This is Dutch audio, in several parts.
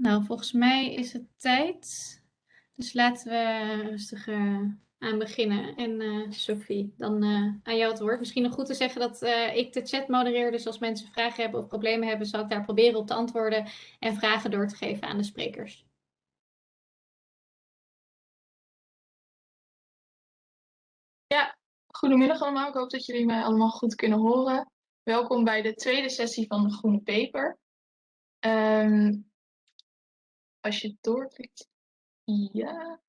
Nou, volgens mij is het tijd. Dus laten we rustig uh, aan beginnen. En uh, Sophie, dan uh, aan jou het woord. Misschien nog goed te zeggen dat ik de chat modereer. Dus als mensen vragen hebben of problemen hebben, zal ik daar proberen op te antwoorden en vragen door te geven aan de sprekers. Ja, goedemiddag allemaal. Ik hoop dat jullie mij allemaal goed kunnen horen. Welkom bij de tweede sessie van de Groene Paper. Um, als je doorklikt. Ja.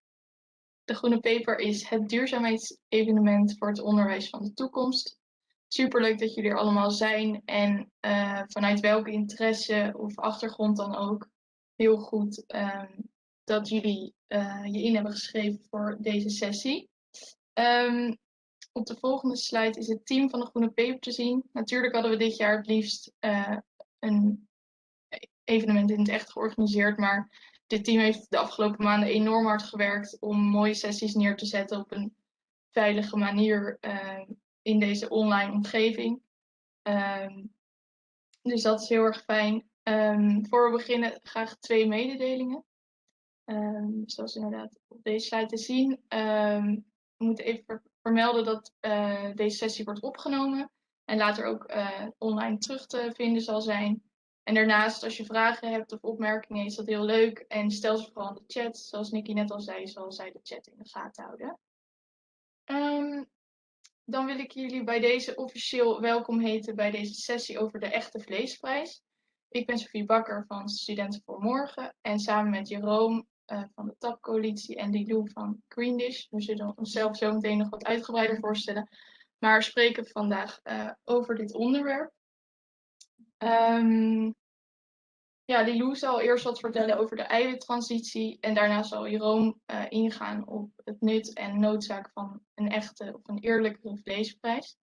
De Groene Paper is het duurzaamheidsevenement voor het onderwijs van de toekomst. Superleuk dat jullie er allemaal zijn en uh, vanuit welke interesse of achtergrond dan ook. Heel goed um, dat jullie uh, je in hebben geschreven voor deze sessie. Um, op de volgende slide is het team van de Groene Paper te zien. Natuurlijk hadden we dit jaar het liefst uh, een evenement in het echt georganiseerd. Maar dit team heeft de afgelopen maanden enorm hard gewerkt om mooie sessies neer te zetten op een veilige manier uh, in deze online omgeving. Um, dus dat is heel erg fijn. Um, voor we beginnen graag twee mededelingen. Zoals inderdaad op deze slide te zien. we moeten even vermelden dat uh, deze sessie wordt opgenomen en later ook uh, online terug te vinden zal zijn. En daarnaast, als je vragen hebt of opmerkingen, is dat heel leuk. En stel ze vooral in de chat. Zoals Nikki net al zei, zal zij de chat in de gaten houden. Um, dan wil ik jullie bij deze officieel welkom heten bij deze sessie over de echte vleesprijs. Ik ben Sofie Bakker van Studenten voor Morgen. En samen met Jeroen uh, van de TAP-coalitie en Lilou van Greendish. We zullen onszelf zo meteen nog wat uitgebreider voorstellen. Maar spreken vandaag uh, over dit onderwerp. Um, ja, Lilou zal eerst wat vertellen over de eiwittransitie en daarna zal Jeroen uh, ingaan op het nut en noodzaak van een echte of een eerlijke vleesprijs.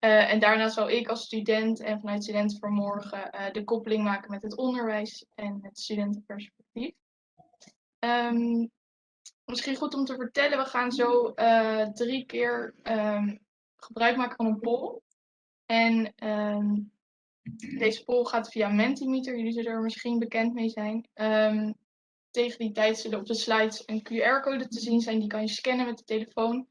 Uh, en daarna zal ik als student en vanuit Studenten voor uh, de koppeling maken met het onderwijs en het studentenperspectief. Um, misschien goed om te vertellen, we gaan zo drie keer um, gebruik maken van een poll. En deze poll gaat via Mentimeter. Jullie zullen er misschien bekend mee zijn. Um, tegen die tijd zullen op de slides een QR-code te zien zijn. Die kan je scannen met de telefoon.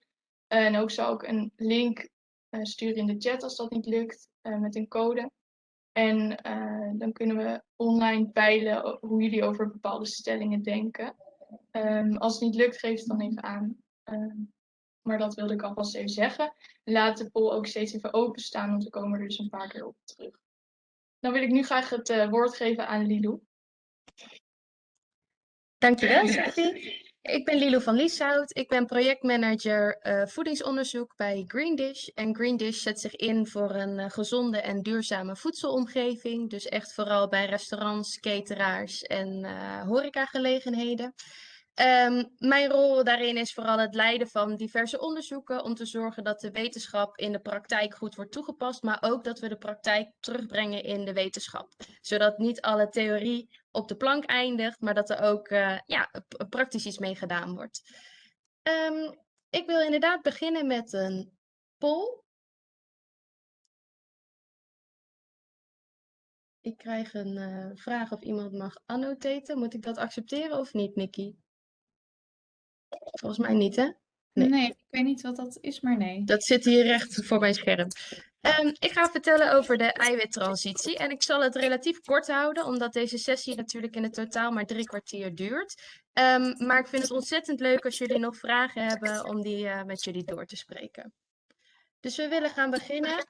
en ook zal ik een link uh, sturen in de chat als dat niet lukt. Uh, met een code. En uh, dan kunnen we online peilen hoe jullie over bepaalde stellingen denken. Um, als het niet lukt, geef het dan even aan. Um, maar dat wilde ik alvast even zeggen. Laat de poll ook steeds even openstaan, want we komen er dus een paar keer op terug. Dan wil ik nu graag het uh, woord geven aan Lilou. Dankjewel, Sophie. Ik ben Lilo van Lieshout. Ik ben projectmanager uh, voedingsonderzoek bij Greendish. En Greendish zet zich in voor een uh, gezonde en duurzame voedselomgeving. Dus echt vooral bij restaurants, cateraars en uh, horecagelegenheden. Um, mijn rol daarin is vooral het leiden van diverse onderzoeken om te zorgen dat de wetenschap in de praktijk goed wordt toegepast, maar ook dat we de praktijk terugbrengen in de wetenschap. Zodat niet alle theorie op de plank eindigt, maar dat er ook uh, ja, praktisch iets mee gedaan wordt. Um, ik wil inderdaad beginnen met een poll. Ik krijg een uh, vraag of iemand mag annotaten. Moet ik dat accepteren of niet, Nikki? Volgens mij niet, hè? Nee. nee. ik weet niet wat dat is, maar nee. Dat zit hier recht voor mijn scherm. Um, ik ga vertellen over de eiwittransitie. En ik zal het relatief kort houden, omdat deze sessie natuurlijk in het totaal maar drie kwartier duurt. Um, maar ik vind het ontzettend leuk als jullie nog vragen hebben om die uh, met jullie door te spreken. Dus we willen gaan beginnen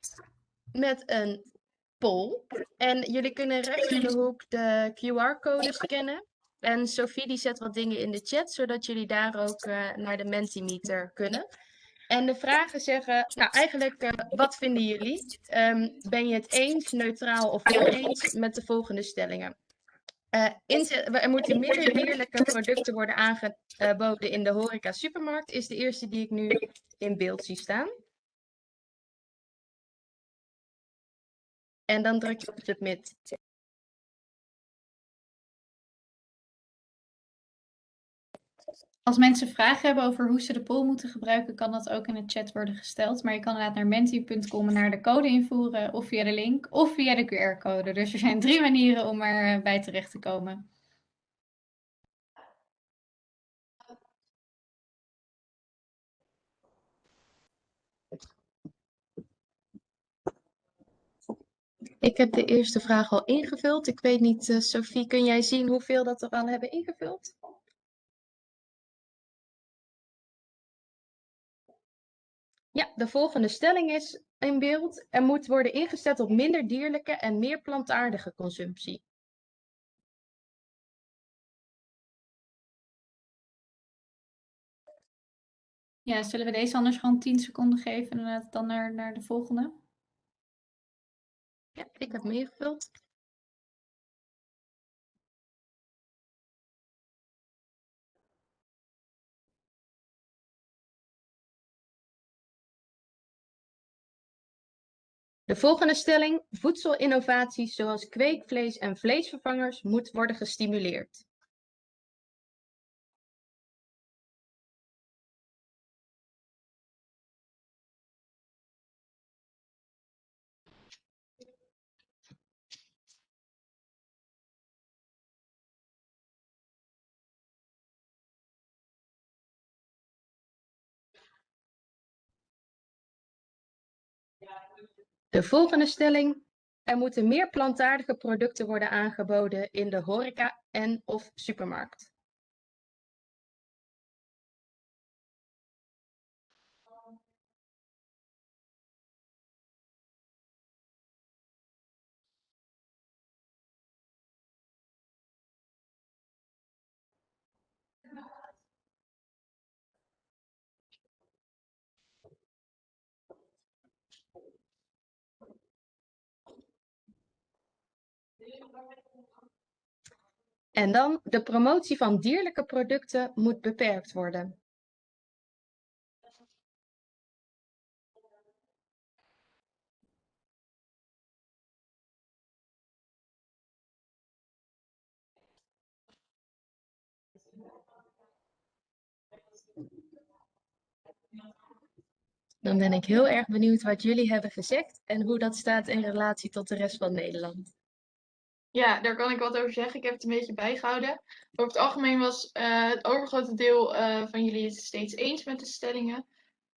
met een poll. En jullie kunnen rechts in de hoek de QR-code scannen. En Sophie die zet wat dingen in de chat, zodat jullie daar ook uh, naar de Mentimeter kunnen. En de vragen zeggen, nou eigenlijk, uh, wat vinden jullie? Um, ben je het eens, neutraal of oneens met de volgende stellingen? Uh, er moeten minder dierlijke producten worden aangeboden in de horeca supermarkt, is de eerste die ik nu in beeld zie staan. En dan druk je op submit. Als mensen vragen hebben over hoe ze de poll moeten gebruiken, kan dat ook in de chat worden gesteld. Maar je kan inderdaad naar menti.com en naar de code invoeren, of via de link, of via de QR-code. Dus er zijn drie manieren om erbij terecht te komen. Ik heb de eerste vraag al ingevuld. Ik weet niet, eh, Sophie, kun jij zien hoeveel dat er al hebben ingevuld? Ja, de volgende stelling is in beeld. Er moet worden ingezet op minder dierlijke en meer plantaardige consumptie. Ja, zullen we deze anders gewoon 10 seconden geven en dan naar, naar de volgende? Ja, ik heb hem De volgende stelling: voedselinnovaties zoals kweekvlees en vleesvervangers moet worden gestimuleerd. De volgende stelling. Er moeten meer plantaardige producten worden aangeboden in de horeca en of supermarkt. En dan, de promotie van dierlijke producten moet beperkt worden. Dan ben ik heel erg benieuwd wat jullie hebben gezegd en hoe dat staat in relatie tot de rest van Nederland. Ja, daar kan ik wat over zeggen. Ik heb het een beetje bijgehouden. Over het algemeen was uh, het overgrote deel uh, van jullie het steeds eens met de stellingen.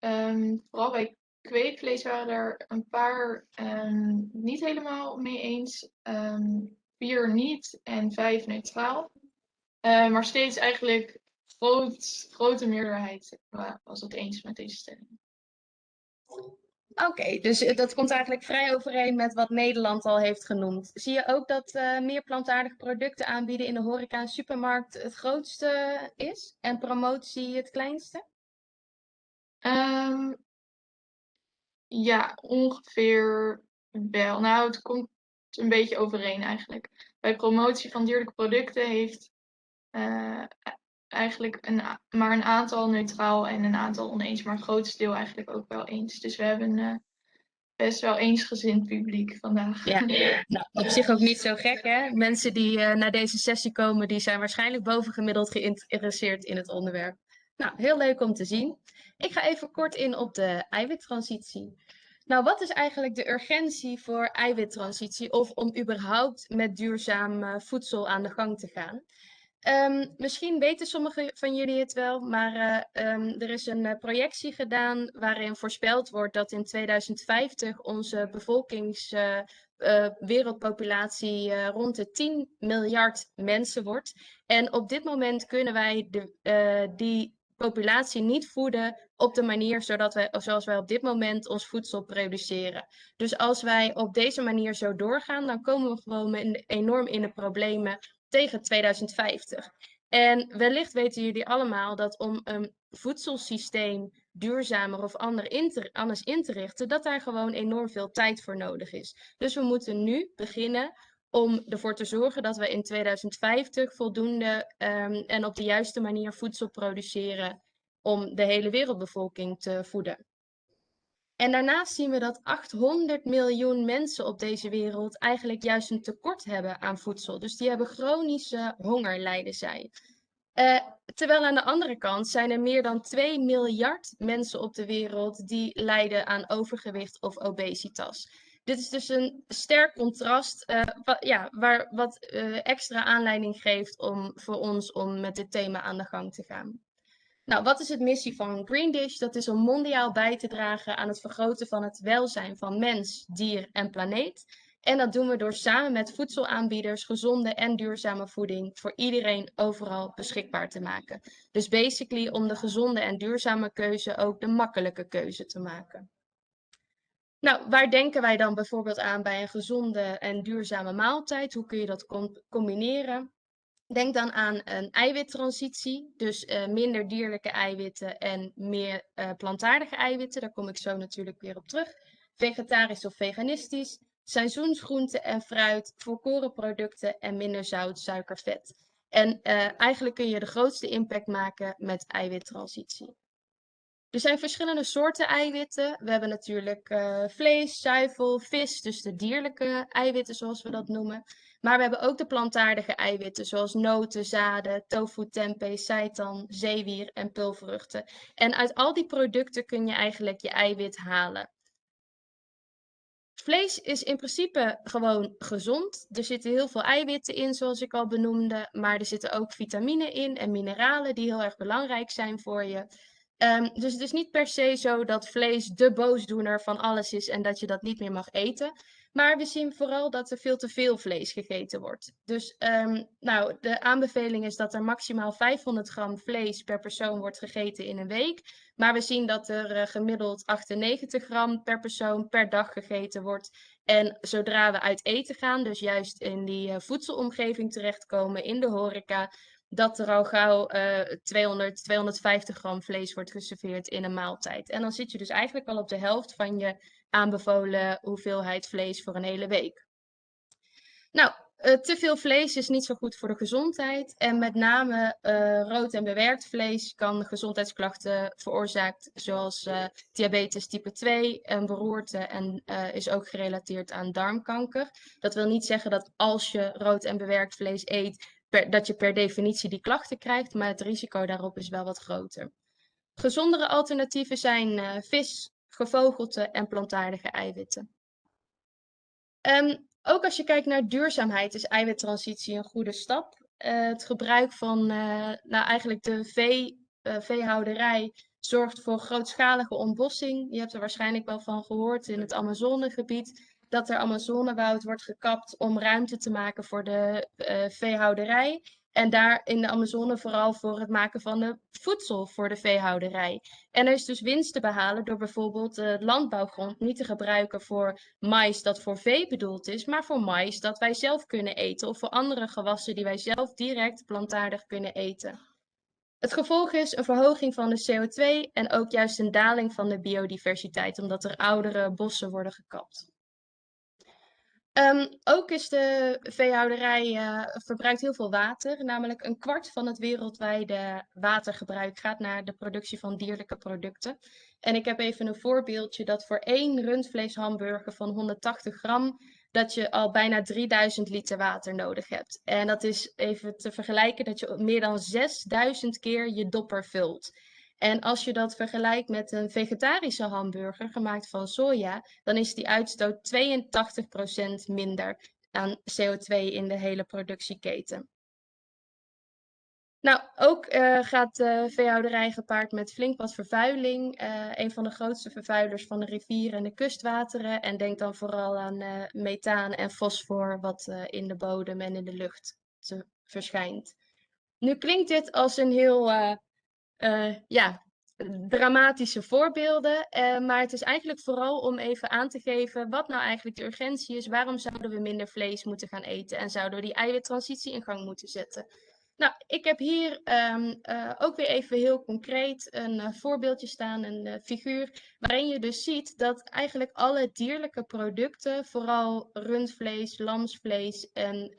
Um, vooral bij kweekvlees waren er een paar um, niet helemaal mee eens. Um, vier niet en vijf neutraal. Uh, maar steeds eigenlijk groot, grote meerderheid was het eens met deze stellingen. Oké, dus eh, dat komt eigenlijk vrij overeen met wat Nederland al heeft genoemd. Zie je ook dat uh, meer plantaardige producten aanbieden in de horeca en supermarkt het grootste is en promotie het kleinste? Um, ja, ongeveer wel. Nou, het komt een beetje overeen eigenlijk. Bij promotie van dierlijke producten heeft uh, eigenlijk een, maar een aantal neutraal en een aantal oneens, maar het grootste deel eigenlijk ook wel eens. Dus we hebben uh, best wel eensgezind publiek vandaag. Ja, nou, op zich ook niet zo gek hè. Mensen die uh, naar deze sessie komen, die zijn waarschijnlijk bovengemiddeld geïnteresseerd in het onderwerp. Nou, heel leuk om te zien. Ik ga even kort in op de eiwittransitie. Nou, wat is eigenlijk de urgentie voor eiwittransitie of om überhaupt met duurzaam uh, voedsel aan de gang te gaan? Um, misschien weten sommigen van jullie het wel, maar uh, um, er is een uh, projectie gedaan waarin voorspeld wordt dat in 2050 onze bevolkings, uh, wereldpopulatie rond de 10 miljard mensen wordt. En op dit moment kunnen wij de, die populatie niet voeden op de manier zodat wij, zoals wij op dit moment ons voedsel produceren. Dus als wij op deze manier zo doorgaan, dan komen we gewoon enorm in de problemen tegen 2050. En wellicht weten jullie allemaal dat om een voedselsysteem duurzamer of anders in te richten, dat daar gewoon enorm veel tijd voor nodig is. Dus we moeten nu beginnen om ervoor te zorgen dat we in 2050 voldoende um, en op de juiste manier voedsel produceren om de hele wereldbevolking te voeden. En daarnaast zien we dat 800 miljoen mensen op deze wereld eigenlijk juist een tekort hebben aan voedsel. Dus die hebben chronische honger, lijden zij. Uh, terwijl aan de andere kant zijn er meer dan 2 miljard mensen op de wereld die lijden aan overgewicht of obesitas. Dit is dus een sterk contrast, uh, wat, ja, waar, wat uh, extra aanleiding geeft om, voor ons om met dit thema aan de gang te gaan. Nou, wat is het missie van Green Dish? Dat is om mondiaal bij te dragen aan het vergroten van het welzijn van mens, dier en planeet. En dat doen we door samen met voedselaanbieders gezonde en duurzame voeding voor iedereen overal beschikbaar te maken. Dus basically om de gezonde en duurzame keuze ook de makkelijke keuze te maken. Nou, waar denken wij dan bijvoorbeeld aan bij een gezonde en duurzame maaltijd? Hoe kun je dat combineren? Denk dan aan een eiwittransitie, dus uh, minder dierlijke eiwitten en meer uh, plantaardige eiwitten. Daar kom ik zo natuurlijk weer op terug. Vegetarisch of veganistisch, seizoensgroenten en fruit, volkoren producten en minder zout, suiker, vet. En uh, eigenlijk kun je de grootste impact maken met eiwittransitie. Er zijn verschillende soorten eiwitten. We hebben natuurlijk uh, vlees, zuivel, vis, dus de dierlijke eiwitten zoals we dat noemen. Maar we hebben ook de plantaardige eiwitten zoals noten, zaden, tofu, tempeh, seitan, zeewier en pulvruchten. En uit al die producten kun je eigenlijk je eiwit halen. Vlees is in principe gewoon gezond. Er zitten heel veel eiwitten in, zoals ik al benoemde. Maar er zitten ook vitamine in en mineralen die heel erg belangrijk zijn voor je. Um, dus het is niet per se zo dat vlees de boosdoener van alles is en dat je dat niet meer mag eten. Maar we zien vooral dat er veel te veel vlees gegeten wordt. Dus um, nou, de aanbeveling is dat er maximaal 500 gram vlees per persoon wordt gegeten in een week. Maar we zien dat er uh, gemiddeld 98 gram per persoon per dag gegeten wordt. En zodra we uit eten gaan, dus juist in die uh, voedselomgeving terechtkomen, in de horeca, dat er al gauw uh, 200, 250 gram vlees wordt geserveerd in een maaltijd. En dan zit je dus eigenlijk al op de helft van je aanbevolen hoeveelheid vlees voor een hele week. Nou, uh, te veel vlees is niet zo goed voor de gezondheid. En met name uh, rood en bewerkt vlees kan gezondheidsklachten veroorzaakt, zoals diabetes type 2 en beroerte en is ook gerelateerd aan darmkanker. Dat wil niet zeggen dat als je rood en bewerkt vlees eet, dat je per definitie die klachten krijgt, maar het risico daarop is wel wat groter. Gezondere alternatieven zijn vis, gevogelte en plantaardige eiwitten. Um, ook als je kijkt naar duurzaamheid is eiwittransitie een goede stap. Uh, het gebruik van uh, nou eigenlijk de vee, veehouderij zorgt voor grootschalige ontbossing. Je hebt er waarschijnlijk wel van gehoord in het Amazonegebied dat er Amazonewoud wordt gekapt om ruimte te maken voor de veehouderij. En daar in de Amazone vooral voor het maken van de voedsel voor de veehouderij. En er is dus winst te behalen door bijvoorbeeld de landbouwgrond niet te gebruiken voor mais dat voor vee bedoeld is, maar voor mais dat wij zelf kunnen eten of voor andere gewassen die wij zelf direct plantaardig kunnen eten. Het gevolg is een verhoging van de CO2 en ook juist een daling van de biodiversiteit, omdat er oudere bossen worden gekapt. Um, ook is de veehouderij uh, verbruikt heel veel water. Namelijk een kwart van het wereldwijde watergebruik gaat naar de productie van dierlijke producten. En ik heb even een voorbeeldje dat voor één rundvleeshamburger van 180 gram dat je al bijna 3000 liter water nodig hebt. En dat is even te vergelijken dat je meer dan 6000 keer je dopper vult. En als je dat vergelijkt met een vegetarische hamburger gemaakt van soja, dan is die uitstoot 82% minder aan CO2 in de hele productieketen. Nou, ook uh, gaat de veehouderij gepaard met flink wat vervuiling. Uh, een van de grootste vervuilers van de rivieren en de kustwateren. En denk dan vooral aan uh, methaan en fosfor, wat in de bodem en in de lucht verschijnt. Nu klinkt dit als een heel uh, ja, dramatische voorbeelden. Uh, maar het is eigenlijk vooral om even aan te geven wat nou eigenlijk de urgentie is. Waarom zouden we minder vlees moeten gaan eten en zouden we die eiwittransitie in gang moeten zetten? Nou, ik heb hier um, uh, ook weer even heel concreet een uh, voorbeeldje staan, een uh, figuur, waarin je dus ziet dat eigenlijk alle dierlijke producten, vooral rundvlees, lamsvlees en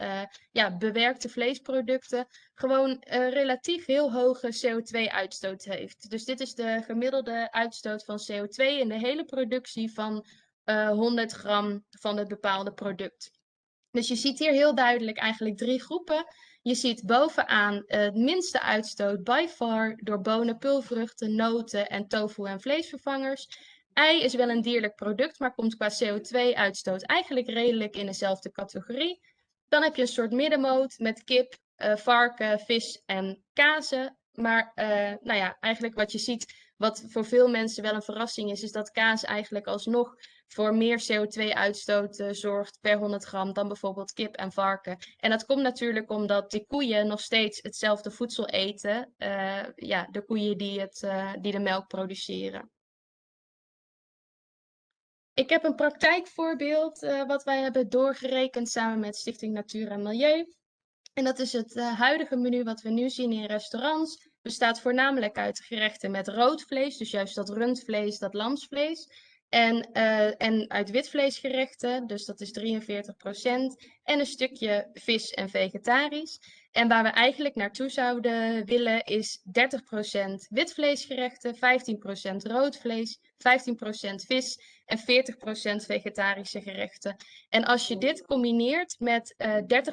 ja, bewerkte vleesproducten, gewoon relatief heel hoge CO2-uitstoot heeft. Dus dit is de gemiddelde uitstoot van CO2 in de hele productie van 100 gram van het bepaalde product. Dus je ziet hier heel duidelijk eigenlijk drie groepen. Je ziet bovenaan het minste uitstoot by far door bonen, pulvruchten, noten en tofu en vleesvervangers. Ei is wel een dierlijk product, maar komt qua CO2-uitstoot eigenlijk redelijk in dezelfde categorie. Dan heb je een soort middenmoot met kip, uh, varken, vis en kazen. Maar uh, nou ja, eigenlijk wat je ziet, wat voor veel mensen wel een verrassing is, is dat kaas eigenlijk alsnog voor meer CO2-uitstoot zorgt per 100 gram dan bijvoorbeeld kip en varken. En dat komt natuurlijk omdat die koeien nog steeds hetzelfde voedsel eten. ja, de koeien die, het, die de melk produceren. Ik heb een praktijkvoorbeeld uh, wat wij hebben doorgerekend samen met Stichting Natuur en Milieu. En dat is het huidige menu wat we nu zien in restaurants. Bestaat voornamelijk uit gerechten met rood vlees, dus juist dat rundvlees, dat lamsvlees. En, uh, en uit witvleesgerechten, dus dat is 43%. En een stukje vis en vegetarisch. En waar we eigenlijk naartoe zouden willen is 30% witvleesgerechten, 15% rood vlees, 15% vis en 40% vegetarische gerechten. En als je dit combineert met uh, eh,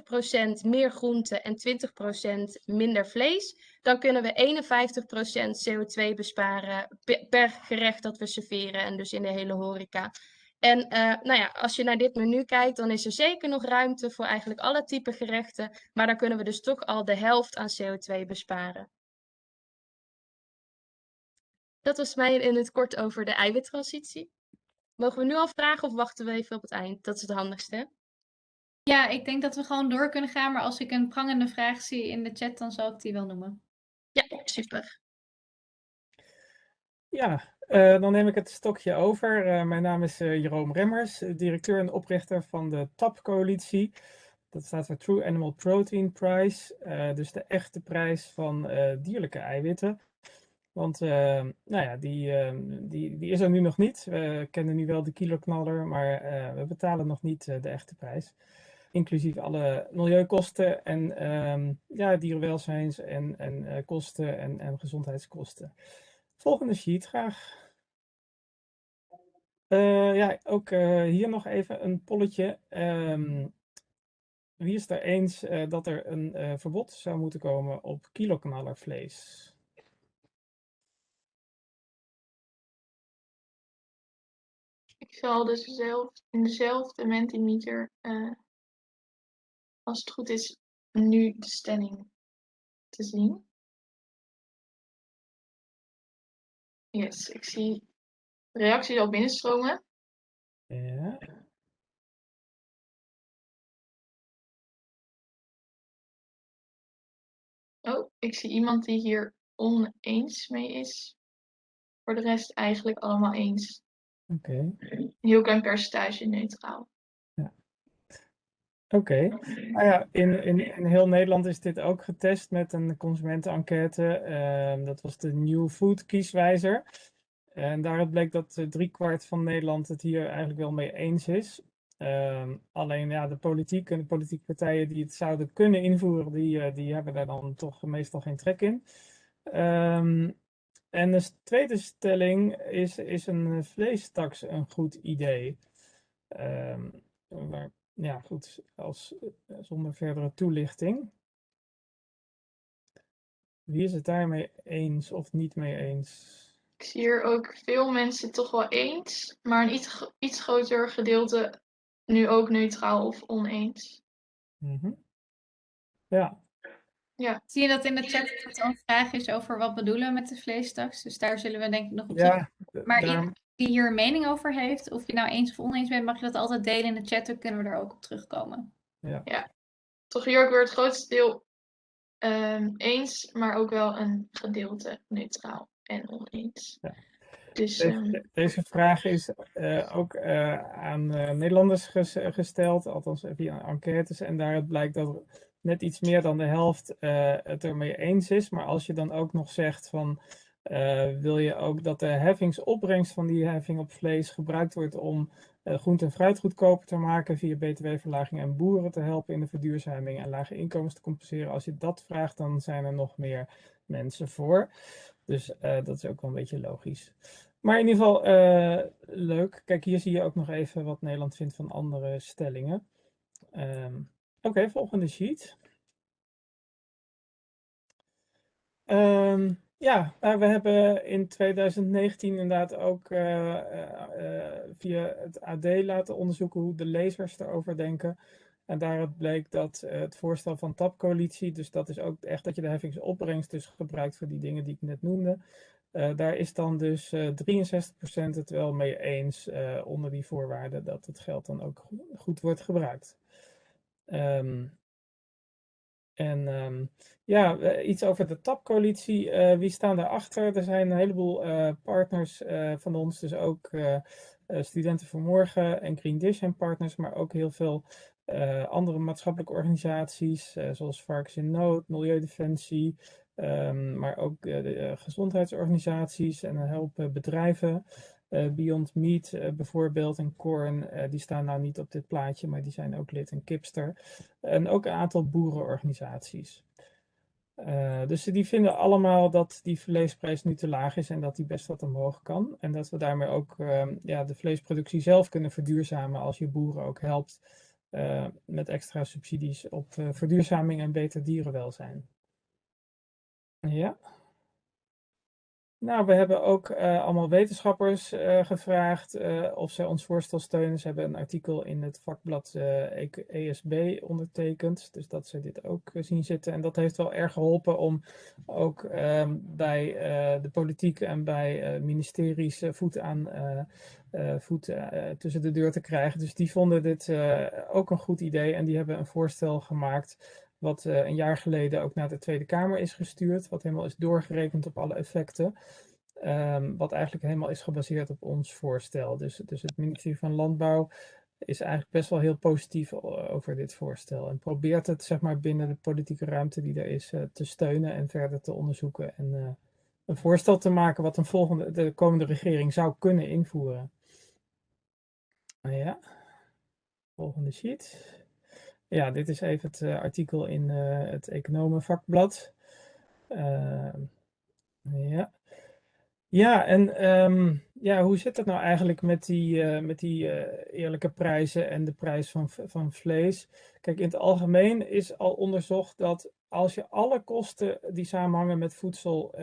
30% meer groente en 20% minder vlees, dan kunnen we 51% CO2 besparen per gerecht dat we serveren en dus in de hele horeca. En uh, nou ja, als je naar dit menu kijkt, dan is er zeker nog ruimte voor eigenlijk alle type gerechten. Maar dan kunnen we dus toch al de helft aan CO2 besparen. Dat was mij in het kort over de eiwittransitie. Mogen we nu al vragen of wachten we even op het eind? Dat is het handigste. Ja, ik denk dat we gewoon door kunnen gaan. Maar als ik een prangende vraag zie in de chat, dan zal ik die wel noemen. Ja, super. Ja, uh, dan neem ik het stokje over. Uh, mijn naam is uh, Jeroen Remmers, directeur en oprichter van de TAP-coalitie. Dat staat voor True Animal Protein Prize, dus de echte prijs van dierlijke eiwitten. Want nou ja, die, die, die is er nu nog niet. We kennen nu wel de kiloknaller, maar we betalen nog niet de echte prijs. Inclusief alle milieukosten en um, ja, dierenwelzijns- en, en kosten en, en gezondheidskosten. Volgende sheet graag. Uh, ja, ook uh, hier nog even een polletje. Um, wie is er eens dat er een verbod zou moeten komen op kiloknallervlees? Ik zal dus zelf in dezelfde mentimeter, als het goed is, nu de stelling te zien. Yes, ik zie reacties al binnenstromen. Ja. Oh, ik zie iemand die hier oneens mee is. Voor de rest eigenlijk allemaal eens. Oké. Okay. Heel klein percentage neutraal. Oké. Nou ja, in, in, in heel Nederland is dit ook getest met een consumentenenquête. Uh, dat was de New Food kieswijzer. En daaruit bleek dat driekwart van Nederland het hier eigenlijk wel mee eens is. Uh, alleen ja, de politiek en de politieke partijen die het zouden kunnen invoeren, die, uh, die hebben daar dan toch meestal geen trek in. Um, en de tweede stelling is, is een vleestaks een goed idee? Waar ja, goed, als, eh, zonder verdere toelichting. Wie is het daarmee eens of niet mee eens? Ik zie hier ook veel mensen toch wel eens, maar een iets, iets groter gedeelte nu ook neutraal of oneens. Mm -hmm. Ja. ja. Zie je dat in de chat dat er een vraag is over wat bedoelen we met de vleestaks? Dus daar zullen we denk ik nog op ja, Maar daar die hier een mening over heeft, of je nou eens of oneens bent, mag je dat altijd delen in de chat, dan kunnen we er ook op terugkomen. Ja, ja. toch hier ook weer het grootste deel um, eens, maar ook wel een gedeelte neutraal en oneens. Ja. Dus, deze, um... deze, vraag is uh, ook uh, aan uh, Nederlanders ges gesteld, althans via enquêtes, en daaruit blijkt dat net iets meer dan de helft het ermee eens is. Maar als je dan ook nog zegt van uh, wil je ook dat de heffingsopbrengst van die heffing op vlees gebruikt wordt om uh, groente en fruit goedkoper te maken via btw-verlaging en boeren te helpen in de verduurzaming en lage inkomens te compenseren. Als je dat vraagt, dan zijn er nog meer mensen voor. Dus uh, dat is ook wel een beetje logisch. Maar in ieder geval leuk. Kijk, hier zie je ook nog even wat Nederland vindt van andere stellingen. Um, Oké, volgende sheet. Um, ja, nou, we hebben in 2019 inderdaad ook uh, uh, via het AD laten onderzoeken hoe de lezers erover denken. En daaruit bleek dat het voorstel van TAP-coalitie, dus dat is ook echt dat je de heffingsopbrengst dus gebruikt voor die dingen die ik net noemde, daar is dan dus 63% het wel mee eens onder die voorwaarden dat het geld dan ook goed wordt gebruikt. Um, en ehm, ja, iets over de TAP-coalitie. Uh, wie staan daarachter? Er zijn een heleboel uh, partners van ons, dus ook Studenten voor Morgen en Green Dish en partners, maar ook heel veel andere maatschappelijke organisaties, zoals Varkens in Nood, Milieudefensie, um, maar ook de gezondheidsorganisaties en een bedrijven. Uh, Beyond Meat uh, bijvoorbeeld en Corn, uh, die staan nou niet op dit plaatje, maar die zijn ook lid in Kipster. En ook een aantal boerenorganisaties. dus die vinden allemaal dat die vleesprijs nu te laag is en dat die best wat omhoog kan. En dat we daarmee ook ehm, ja, de vleesproductie zelf kunnen verduurzamen als je boeren ook helpt met extra subsidies op verduurzaming en beter dierenwelzijn. Ja. Nou, we hebben ook uh, allemaal wetenschappers uh, gevraagd uh, of zij ons voorstel steunen. Ze hebben een artikel in het vakblad ESB e ondertekend, dus dat ze dit ook zien zitten. En dat heeft wel erg geholpen om ook ehm, bij de politiek en bij ministeries voet aan voet tussen de deur te krijgen. Dus die vonden dit ook een goed idee en die hebben een voorstel gemaakt wat uh, een jaar geleden ook naar de Tweede Kamer is gestuurd, wat helemaal is doorgerekend op alle effecten. Um, wat eigenlijk helemaal is gebaseerd op ons voorstel. Dus, dus het ministerie van Landbouw is eigenlijk best wel heel positief over dit voorstel. En probeert het zeg maar binnen de politieke ruimte die er is uh, te steunen en verder te onderzoeken. En een voorstel te maken wat een volgende, de komende regering zou kunnen invoeren. Ja, volgende sheet. Ja, dit is even het uh, artikel in uh, het economenvakblad. Uh, ja. Ja, en um, ja, hoe zit het nou eigenlijk met die, met die eerlijke prijzen en de prijs van, van vlees? Kijk, in het algemeen is al onderzocht dat als je alle kosten die samenhangen met voedsel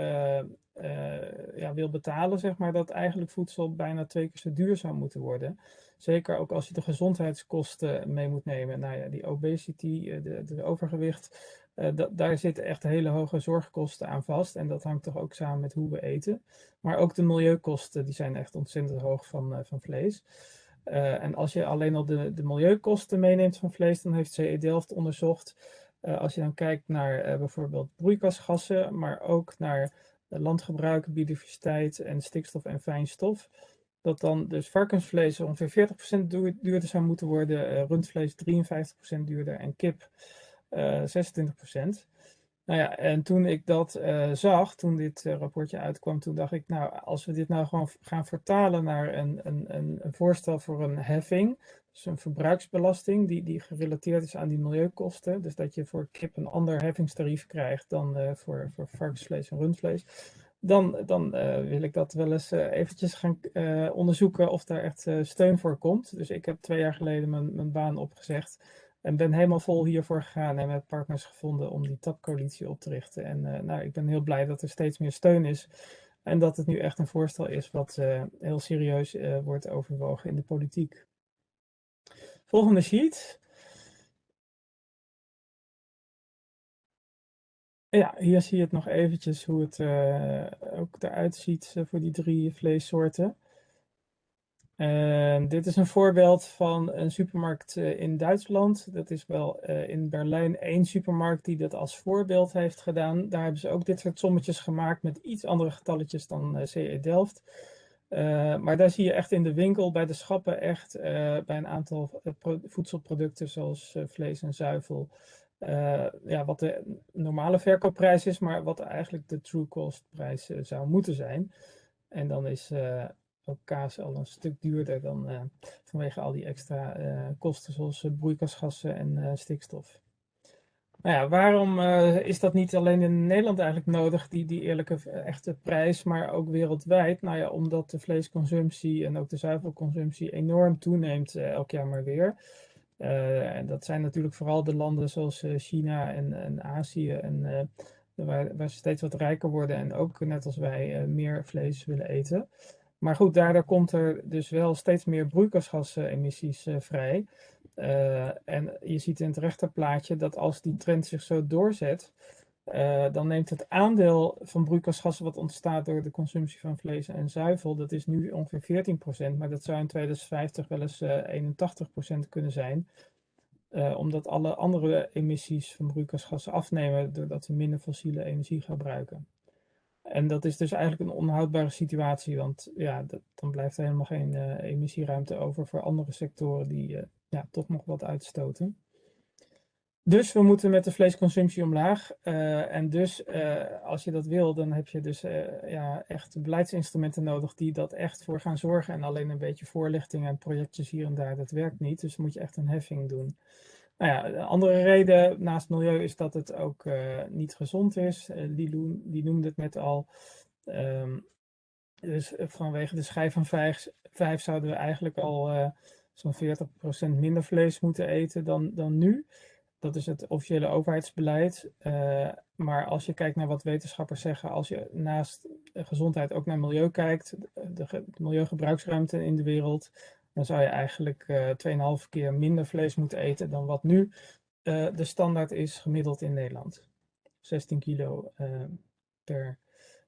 ja, wil betalen, zeg maar, dat eigenlijk voedsel bijna twee keer zo duur zou moeten worden. Zeker ook als je de gezondheidskosten mee moet nemen. Nou ja, die obesity, eh, de, de overgewicht, uh, daar zitten echt hele hoge zorgkosten aan vast. En dat hangt toch ook samen met hoe we eten. Maar ook de milieukosten, die zijn echt ontzettend hoog van, van vlees. en als je alleen al de, de milieukosten meeneemt van vlees, dan heeft CE Delft onderzocht. als je dan kijkt naar bijvoorbeeld broeikasgassen, maar ook naar landgebruik, biodiversiteit en stikstof en fijnstof dat dan dus varkensvlees ongeveer 40% duurder zou moeten worden, uh, rundvlees 53% duurder en kip uh, eh, 26%. Nou ja, en toen ik dat zag, toen dit rapportje uitkwam, toen dacht ik, nou, als we dit nou gewoon gaan vertalen naar een, een, een voorstel voor een heffing, dus een verbruiksbelasting die, die gerelateerd is aan die milieukosten, dus dat je voor kip een ander heffingstarief krijgt dan voor, voor varkensvlees en rundvlees dan, dan uh, wil ik dat wel eens uh, eventjes gaan onderzoeken of daar echt steun voor komt. Dus ik heb twee jaar geleden mijn, mijn baan opgezegd en ben helemaal vol hiervoor gegaan en met partners gevonden om die tapcoalitie op te richten. En nou, ik ben heel blij dat er steeds meer steun is en dat het nu echt een voorstel is wat heel serieus wordt overwogen in de politiek. Volgende sheet. Ja, hier zie je het nog eventjes hoe het uh, ook eruit ziet uh, voor die drie vleessoorten. Dit is een voorbeeld van een supermarkt eh, in Duitsland. Dat is wel in Berlijn één supermarkt die dat als voorbeeld heeft gedaan. Daar hebben ze ook dit soort sommetjes gemaakt met iets andere getalletjes dan CE Delft. Maar daar zie je echt in de winkel bij de schappen echt bij een aantal voedselproducten zoals vlees en zuivel ja, wat de normale verkoopprijs is, maar wat eigenlijk de true cost prijs zou moeten zijn. En dan is ook kaas al een stuk duurder dan vanwege al die extra kosten zoals broeikasgassen en stikstof. Nou ja, waarom is dat niet alleen in Nederland eigenlijk nodig, die, die eerlijke echte prijs, maar ook wereldwijd? Nou ja, omdat de vleesconsumptie en ook de zuivelconsumptie enorm toeneemt elk jaar maar weer. En dat zijn natuurlijk vooral de landen zoals China en, en Azië, en, waar, waar, ze steeds wat rijker worden en ook net als wij meer vlees willen eten. Maar goed, daardoor komt er dus wel steeds meer broeikasgasemissies vrij. En je ziet in het rechterplaatje dat als die trend zich zo doorzet, uh, dan neemt het aandeel van broeikasgassen wat ontstaat door de consumptie van vlees en zuivel, dat is nu ongeveer 14%, maar dat zou in 2050 wel eens uh, 81% kunnen zijn. Uh, omdat alle andere emissies van broeikasgassen afnemen doordat we minder fossiele energie gebruiken. En dat is dus eigenlijk een onhoudbare situatie, want ja, dan blijft er helemaal geen uh, emissieruimte over voor andere sectoren die uh, ja, toch nog wat uitstoten. Dus we moeten met de vleesconsumptie omlaag. Uh, en dus als je dat wil, dan heb je dus ja, echt beleidsinstrumenten nodig die dat echt voor gaan zorgen. En alleen een beetje voorlichting en projectjes hier en daar, dat werkt niet. Dus moet je echt een heffing doen. Nou ja, een andere reden naast milieu is dat het ook niet gezond is. Die, die, noemde het net al. Um, dus vanwege de schijf van vijf, zouden we eigenlijk al zo'n 40% minder vlees moeten eten dan, dan nu. Dat is het officiële overheidsbeleid. maar als je kijkt naar wat wetenschappers zeggen, als je naast gezondheid ook naar milieu kijkt, de, de milieugebruiksruimte in de wereld, dan zou je eigenlijk uh, 2,5 keer minder vlees moeten eten dan wat nu uh, de standaard is gemiddeld in Nederland. 16 kilo per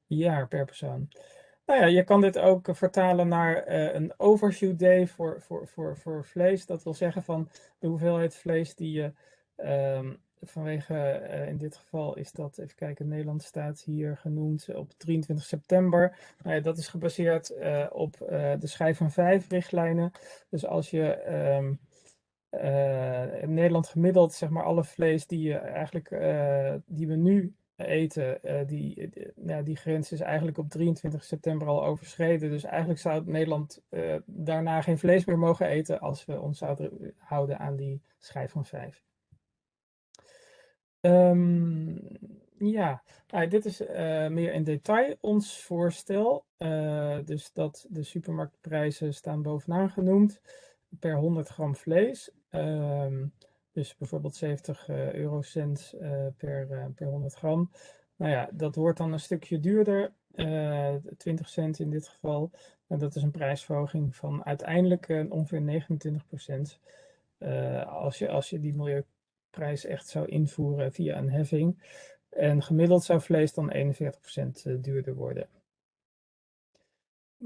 jaar per persoon. Nou ja, je kan dit ook vertalen naar een overshoot day voor, voor, voor, voor vlees. Dat wil zeggen van de hoeveelheid vlees die je um, vanwege, uh, in dit geval is dat, even kijken, Nederland staat hier genoemd op 23 september. Nou ja, dat is gebaseerd op de schijf van vijf richtlijnen. Dus als je um, in Nederland gemiddeld, zeg maar, alle vlees die, je eigenlijk, die we nu eten, die, die, ja, die grens is eigenlijk op 23 september al overschreden. Dus eigenlijk zou Nederland daarna geen vlees meer mogen eten als we ons zouden houden aan die schijf van vijf. Um, ja, nou, dit is meer in detail ons voorstel. Dus dat de supermarktprijzen staan bovenaan genoemd per 100 gram vlees. Um, dus bijvoorbeeld 70 uh, eurocent per, per 100 gram. Nou ja, dat wordt dan een stukje duurder, 20 cent in dit geval. En dat is een prijsverhoging van uiteindelijk ongeveer 29 procent. als, je, als je die milieu prijs echt zou invoeren via een heffing. En gemiddeld zou vlees dan 41% eh, duurder worden.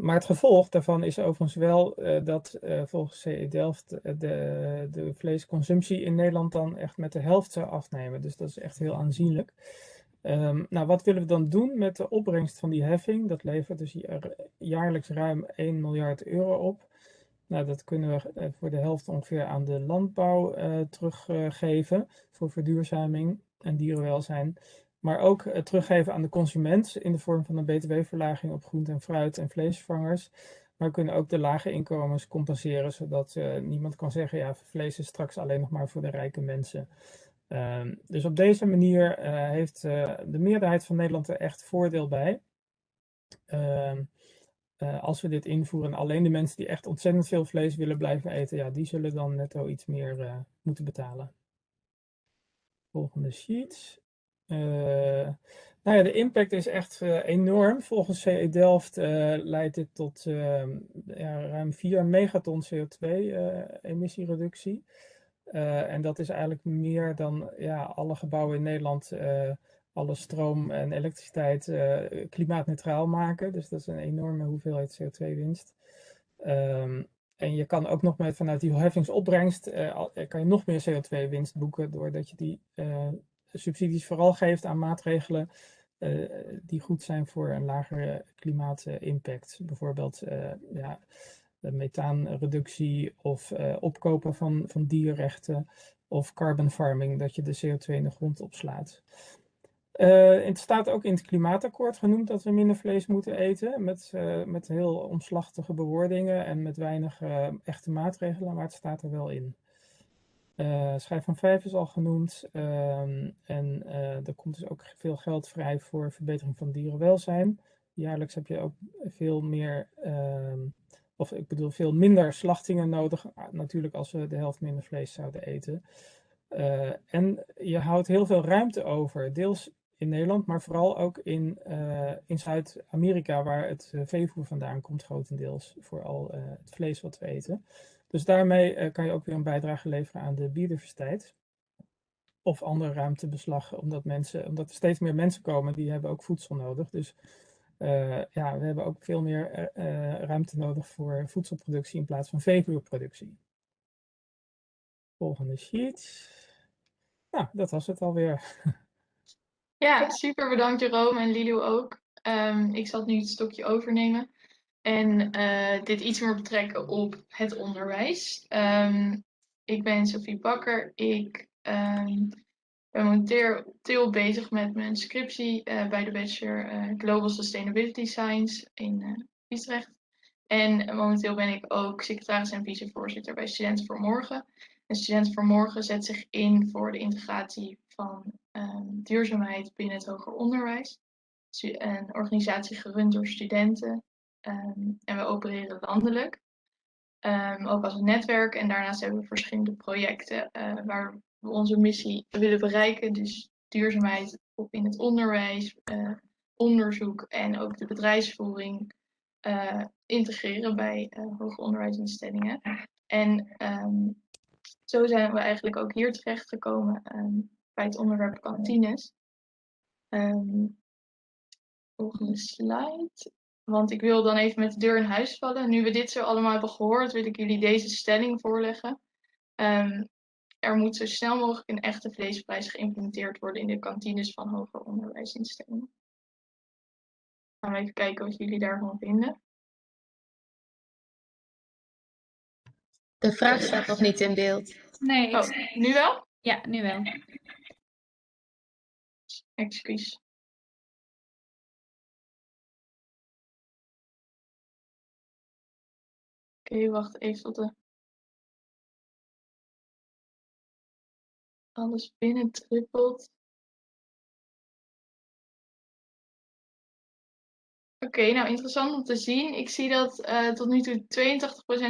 Maar het gevolg daarvan is overigens wel uh, dat uh, volgens CE Delft de, de vleesconsumptie in Nederland dan echt met de helft zou afnemen. Dus dat is echt heel aanzienlijk. Um, nou, wat willen we dan doen met de opbrengst van die heffing? Dat levert dus jaarlijks ruim 1 miljard euro op. Nou, dat kunnen we eh, voor de helft ongeveer aan de landbouw teruggeven voor verduurzaming en dierenwelzijn. Maar ook uh, teruggeven aan de consument in de vorm van een btw-verlaging op groente en fruit en vleesvervangers. Maar we kunnen ook de lage inkomens compenseren, zodat niemand kan zeggen, ja, vlees is straks alleen nog maar voor de rijke mensen. Ehm, dus op deze manier heeft de meerderheid van Nederland er echt voordeel bij. Ehm, als we dit invoeren, alleen de mensen die echt ontzettend veel vlees willen blijven eten, ja, die zullen dan netto iets meer moeten betalen. Volgende sheet. Uh, nou ja, de impact is echt enorm. Volgens CE Delft leidt dit tot ehm, ja, ruim 4 megaton CO2-emissiereductie. en dat is eigenlijk meer dan ja, alle gebouwen in Nederland alle stroom en elektriciteit klimaatneutraal maken. Dus dat is een enorme hoeveelheid CO2-winst. Um, ehm, en je kan ook nog met vanuit die heffingsopbrengst kan je nog meer CO2-winst boeken doordat je die subsidies vooral geeft aan maatregelen die goed zijn voor een lagere klimaatimpact. Bijvoorbeeld ja, methaanreductie of opkopen van, van dierrechten of carbon farming, dat je de CO2 in de grond opslaat. Uh, het staat ook in het klimaatakkoord genoemd dat we minder vlees moeten eten. Met, uh, met heel omslachtige bewoordingen en met weinig uh, echte maatregelen, maar het staat er wel in. Schijf van 5 is al genoemd. Ehm, en er komt dus ook veel geld vrij voor verbetering van dierenwelzijn. Jaarlijks heb je ook veel meer, ehm, of ik bedoel veel minder slachtingen nodig. Natuurlijk als we de helft minder vlees zouden eten. en je houdt heel veel ruimte over. Deels in Nederland, maar vooral ook in, uh, in Zuid-Amerika, waar het uh, veevoer vandaan komt, grotendeels, voor al uh, het vlees wat we eten. Dus daarmee kan je ook weer een bijdrage leveren aan de biodiversiteit. of andere ruimtebeslag, omdat, mensen, omdat er steeds meer mensen komen die hebben ook voedsel nodig. Dus uh, ja, we hebben ook veel meer uh, ruimte nodig voor voedselproductie in plaats van veevoerproductie. Volgende sheet. Nou, dat was het alweer. Ja, super bedankt Jerome en Lilo ook. Um, ik zal nu het stokje overnemen en uh, dit iets meer betrekken op het onderwijs. Um, ik ben Sophie Bakker. Ik um, ben momenteel bezig met mijn scriptie uh, bij de Bachelor uh, Global Sustainability Science in Utrecht. En momenteel ben ik ook secretaris en vicevoorzitter bij Studenten voor Morgen. En Studenten voor Morgen zet zich in voor de integratie van um, duurzaamheid binnen het hoger onderwijs. Een organisatie gerund door studenten. Um, en we opereren landelijk. Um, ook als een netwerk. En daarnaast hebben we verschillende projecten uh, waar we onze missie willen bereiken. Dus duurzaamheid in het onderwijs, uh, onderzoek en ook de bedrijfsvoering uh, integreren bij hoger onderwijsinstellingen. En zo zijn we eigenlijk ook hier terechtgekomen bij het onderwerp kantines. Um, volgende slide. Want ik wil dan even met de deur in huis vallen. Nu we dit zo allemaal hebben gehoord, wil ik jullie deze stelling voorleggen. Um, er moet zo snel mogelijk een echte vleesprijs geïmplementeerd worden in de kantines van hoger onderwijsinstellingen. Gaan we even kijken wat jullie daarvan vinden. De vraag staat nog niet in beeld. Nee. Oh, nu wel? Ja, nu wel. Excuus. Oké, wacht even tot de... Alles binnen trippelt. Oké, nou interessant om te zien. Ik zie dat uh, tot nu toe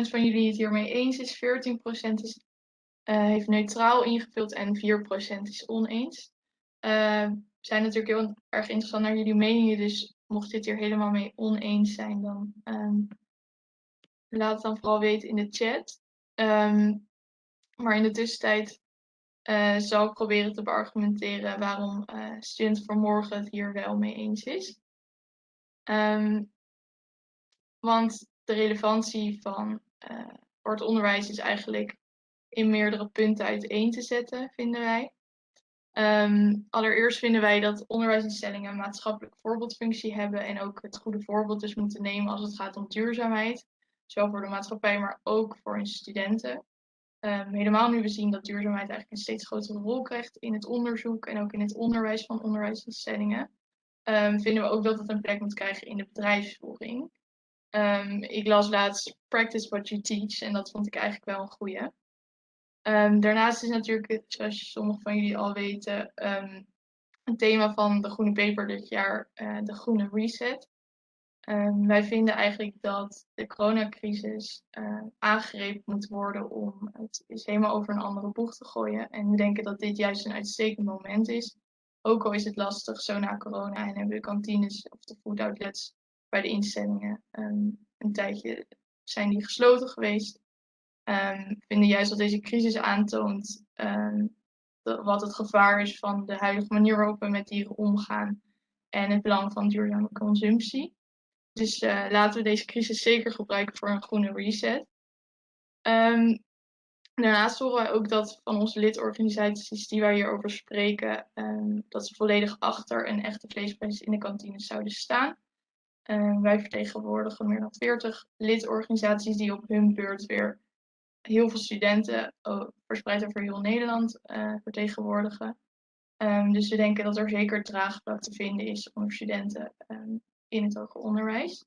82% van jullie het hiermee eens is, 14% is, uh, heeft neutraal ingevuld en 4% is oneens. Uh, zijn natuurlijk heel erg interessant naar jullie meningen. Dus mocht dit hier helemaal mee oneens zijn, dan um, laat het dan vooral weten in de chat. Um, maar in de tussentijd uh, zal ik proberen te beargumenteren waarom uh, Student voor Morgen het hier wel mee eens is. Um, want de relevantie van voor het onderwijs is eigenlijk in meerdere punten uiteen te zetten, vinden wij. Um, allereerst vinden wij dat onderwijsinstellingen een maatschappelijk voorbeeldfunctie hebben en ook het goede voorbeeld dus moeten nemen als het gaat om duurzaamheid. Zowel voor de maatschappij, maar ook voor hun studenten. Um, helemaal nu we zien dat duurzaamheid eigenlijk een steeds grotere rol krijgt in het onderzoek en ook in het onderwijs van onderwijsinstellingen. Um, vinden we ook dat het een plek moet krijgen in de bedrijfsvoering. ik las laatst Practice What You Teach en dat vond ik eigenlijk wel een goede. Daarnaast is natuurlijk, zoals sommigen van jullie al weten, een thema van de Groene Paper dit jaar uh, de Groene Reset. Um, wij vinden eigenlijk dat de coronacrisis uh, aangegrepen moet worden om het is helemaal over een andere boeg te gooien. En we denken dat dit juist een uitstekend moment is. Ook al is het lastig zo na corona en hebben de kantines of de food outlets bij de instellingen een tijdje zijn die gesloten geweest um, vinden juist dat deze crisis aantoont wat het gevaar is van de huidige manier waarop we met dieren omgaan en het belang van duurzame consumptie. Dus uh, laten we deze crisis zeker gebruiken voor een groene reset. Um, daarnaast horen wij ook dat van onze lidorganisaties die wij hierover spreken, um, dat ze volledig achter een echte vleesprijs in de kantine zouden staan. Um, wij vertegenwoordigen meer dan 40 lidorganisaties die op hun beurt weer heel veel studenten verspreid over heel Nederland uh, vertegenwoordigen. Dus we denken dat er zeker draagvlak te vinden is onder studenten in het hoger onderwijs.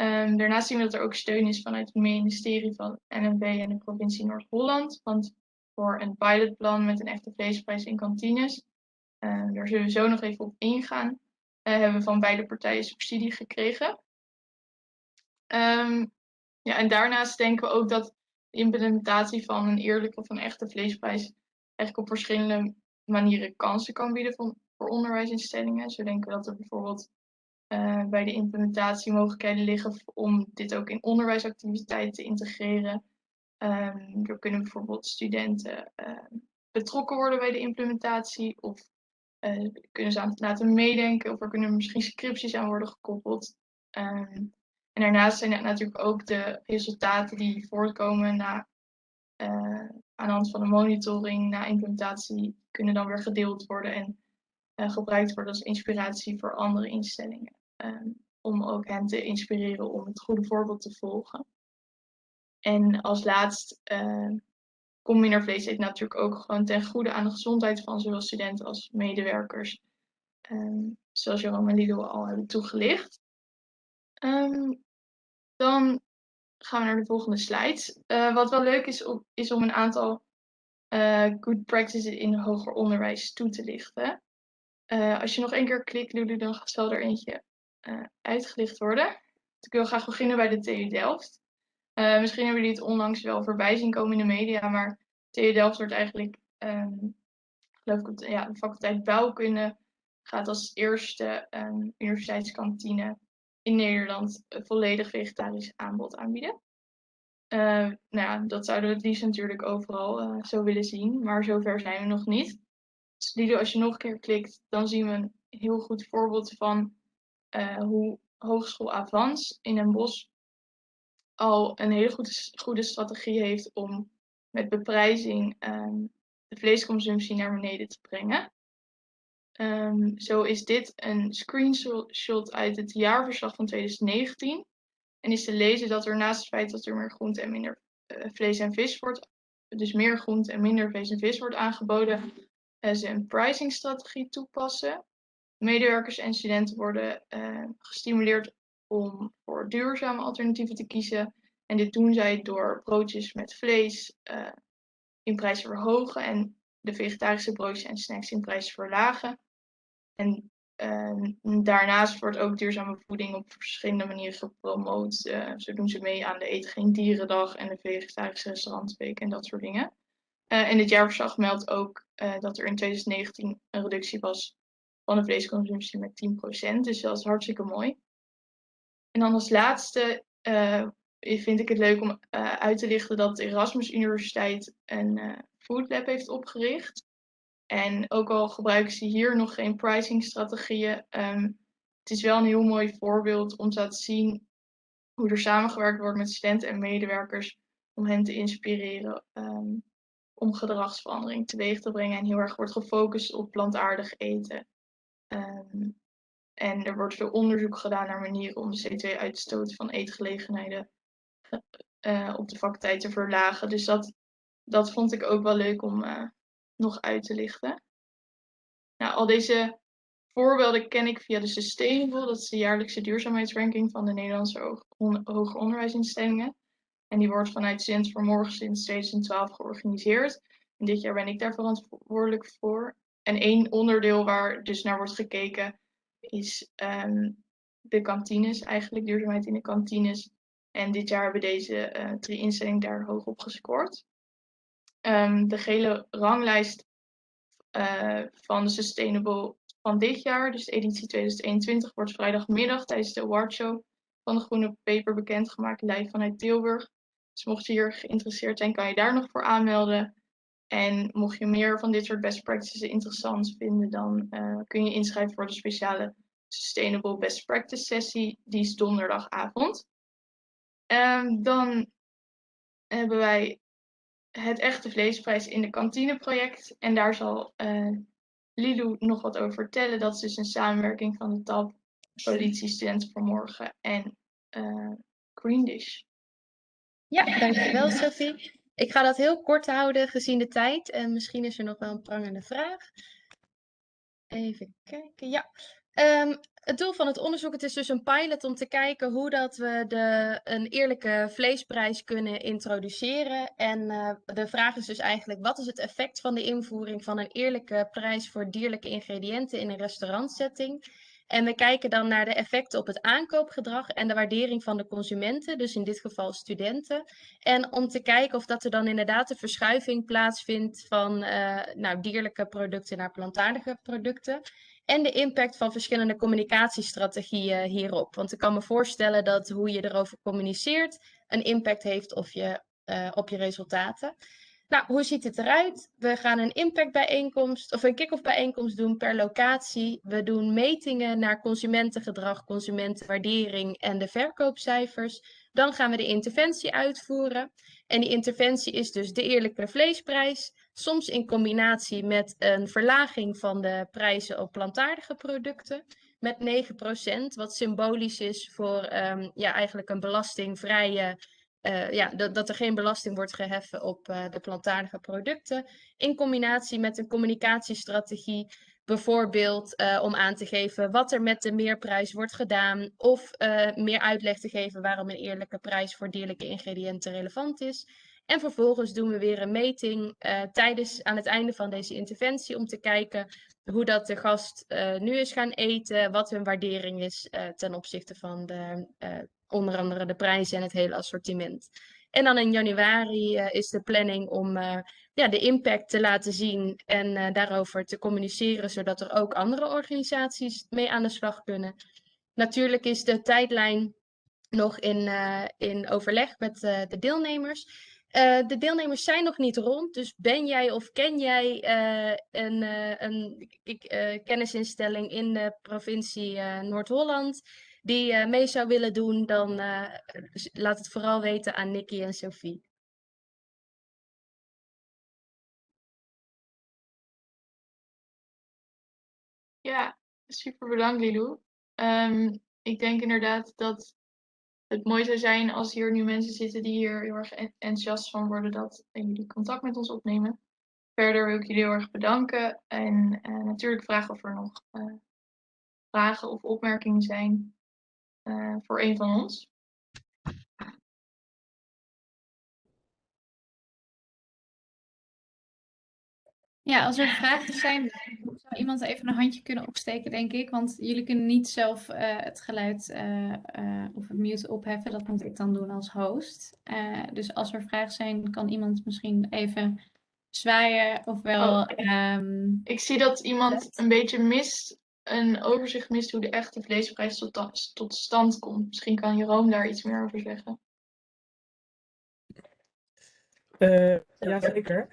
Um, daarnaast zien we dat er ook steun is vanuit het ministerie van NMB en de provincie Noord-Holland. Want voor een pilotplan met een echte vleesprijs in kantines, daar zullen we zo nog even op ingaan, uh, hebben we van beide partijen subsidie gekregen. ja, en daarnaast denken we ook dat implementatie van een eerlijke of een echte vleesprijs eigenlijk op verschillende manieren kansen kan bieden voor onderwijsinstellingen. Zo denken we dat er bijvoorbeeld uh, bij de implementatie mogelijkheden liggen om dit ook in onderwijsactiviteiten te integreren. Um, er kunnen bijvoorbeeld studenten uh, betrokken worden bij de implementatie of uh, kunnen ze aan het laten meedenken of er kunnen misschien scripties aan worden gekoppeld. Um, en daarnaast zijn het natuurlijk ook de resultaten die voortkomen na, uh, aan de hand van de monitoring na implementatie, kunnen dan weer gedeeld worden en gebruikt worden als inspiratie voor andere instellingen. Um, om ook hen te inspireren om het goede voorbeeld te volgen. En als laatst uh, komt minder vlees eten natuurlijk ook gewoon ten goede aan de gezondheid van zowel studenten als medewerkers. Um, zoals Jerome en Lido al hebben toegelicht. Dan gaan we naar de volgende slide. Uh, wat wel leuk is, is om een aantal uh, good practices in hoger onderwijs toe te lichten. Uh, als je nog één keer klikt, Lulu, dan wel er eentje uitgelicht worden. ik wil graag beginnen bij de TU Delft. misschien hebben jullie het onlangs wel voorbij zien komen in de media, maar TU Delft wordt eigenlijk, um, geloof ik, ja, de faculteit bouwkunde gaat als eerste um, universiteitskantine in Nederland volledig vegetarisch aanbod aanbieden. Uh, nou ja, dat zouden we het liefst natuurlijk overal uh, zo willen zien, maar zover zijn we nog niet. Dus Lido, als je nog een keer klikt, dan zien we een heel goed voorbeeld van uh, hoe Hogeschool Avans in Den Bosch al een hele goede, goede strategie heeft om met beprijzing um, de vleesconsumptie naar beneden te brengen. Um, zo is dit een screenshot uit het jaarverslag van 2019. En is te lezen dat er naast het feit dat er meer groente en minder uh, vlees en vis wordt, dus meer groente en minder vlees en vis wordt aangeboden, uh, ze een pricingstrategie toepassen. Medewerkers en studenten worden uh, gestimuleerd om voor duurzame alternatieven te kiezen. En dit doen zij door broodjes met vlees in prijs te verhogen en de vegetarische broodjes en snacks in prijs te verlagen. En uh, daarnaast wordt ook duurzame voeding op verschillende manieren gepromoot. Zo doen ze mee aan de Eten Geen Dierendag en de Vegetarische Restaurantsweek en dat soort dingen. En dit jaarverslag meldt ook dat er in 2019 een reductie was van de vleesconsumptie met 10%. Dus dat is hartstikke mooi. En dan als laatste vind ik het leuk om uit te lichten dat de Erasmus Universiteit een food lab heeft opgericht. En ook al gebruiken ze hier nog geen pricingstrategieën, um, het is wel een heel mooi voorbeeld om te laten zien hoe er samengewerkt wordt met studenten en medewerkers om hen te inspireren um, om gedragsverandering teweeg te brengen en heel erg wordt gefocust op plantaardig eten. Um, en er wordt veel onderzoek gedaan naar manieren om de CO2-uitstoot van eetgelegenheden uh, op de faculteit te verlagen. Dus dat, dat vond ik ook wel leuk om, uh, nog uit te lichten. Nou, al deze voorbeelden ken ik via de Sustainable, dat is de jaarlijkse duurzaamheidsranking van de Nederlandse hoger onderwijsinstellingen. En die wordt vanuit Student voor Morgen sinds 2012 georganiseerd. En dit jaar ben ik daar verantwoordelijk voor. En één onderdeel waar dus naar wordt gekeken is um, de kantines, eigenlijk duurzaamheid in de kantines. En dit jaar hebben deze uh, drie instellingen daar hoog op gescoord. Um, de gele ranglijst van de Sustainable van dit jaar, dus editie 2021, wordt vrijdagmiddag tijdens de awardshow van de Groene Paper bekendgemaakt, live vanuit Tilburg. Dus mocht je hier geïnteresseerd zijn, kan je daar nog voor aanmelden. En mocht je meer van dit soort best practices interessant vinden, dan uh, kun je inschrijven voor de speciale Sustainable Best Practice sessie. Die is donderdagavond. Um, dan hebben wij het echte vleesprijs in de kantineproject. En daar zal uh, Lilou nog wat over vertellen. Dat is dus een samenwerking van de TAP, Politie, Studenten voor Morgen en uh, Green Dish. Ja, dankjewel Sophie. Ik ga dat heel kort houden gezien de tijd. En misschien is er nog wel een prangende vraag. Even kijken. Ja. Um, het doel van het onderzoek het is dus een pilot om te kijken hoe dat we de, een eerlijke vleesprijs kunnen introduceren. En uh, de vraag is dus eigenlijk, wat is het effect van de invoering van een eerlijke prijs voor dierlijke ingrediënten in een restaurantsetting? En we kijken dan naar de effecten op het aankoopgedrag en de waardering van de consumenten, dus in dit geval studenten. En om te kijken of dat er dan inderdaad een verschuiving plaatsvindt van uh, nou, dierlijke producten naar plantaardige producten en de impact van verschillende communicatiestrategieën hierop. Want ik kan me voorstellen dat hoe je erover communiceert een impact heeft op je, uh, op je resultaten. Nou, hoe ziet het eruit? We gaan een impactbijeenkomst of een kick-off bijeenkomst doen per locatie. We doen metingen naar consumentengedrag, consumentenwaardering en de verkoopcijfers. Dan gaan we de interventie uitvoeren. En die interventie is dus de eerlijke vleesprijs, soms in combinatie met een verlaging van de prijzen op plantaardige producten met 9%, wat symbolisch is voor um, ja, eigenlijk een belastingvrije uh, ja, dat, dat er geen belasting wordt geheffen op uh, de plantaardige producten. In combinatie met een communicatiestrategie, bijvoorbeeld uh, om aan te geven wat er met de meerprijs wordt gedaan. Of meer uitleg te geven waarom een eerlijke prijs voor dierlijke ingrediënten relevant is. En vervolgens doen we weer een meting tijdens, aan het einde van deze interventie om te kijken hoe dat de gast nu is gaan eten, wat hun waardering is ten opzichte van de onder andere de prijzen en het hele assortiment. En dan in januari uh, is de planning om uh, ja, de impact te laten zien en uh, daarover te communiceren, zodat er ook andere organisaties mee aan de slag kunnen. Natuurlijk is de tijdlijn nog in, in overleg met de deelnemers. de deelnemers zijn nog niet rond, dus ben jij of ken jij een, een kennisinstelling in de provincie Noord-Holland? Die uh, mee zou willen doen, dan uh, laat het vooral weten aan Nicky en Sophie. Ja, super bedankt Lilou. Um, ik denk inderdaad dat het mooi zou zijn als hier nu mensen zitten die hier heel erg enthousiast van worden dat jullie contact met ons opnemen. Verder wil ik jullie heel erg bedanken en uh, natuurlijk vragen of er nog vragen of opmerkingen zijn voor een van ons. Ja, als er vragen zijn, zou iemand even een handje kunnen opsteken, denk ik. Want jullie kunnen niet zelf uh, het geluid uh, of het mute opheffen. Dat moet ik dan doen als host. dus als er vragen zijn, kan iemand misschien even zwaaien. Ofwel. Oh, um, ik zie dat iemand een beetje mist een overzicht mist hoe de echte vleesprijs tot, tot stand komt. Misschien kan Jeroen daar iets meer over zeggen. Uh, Jazeker.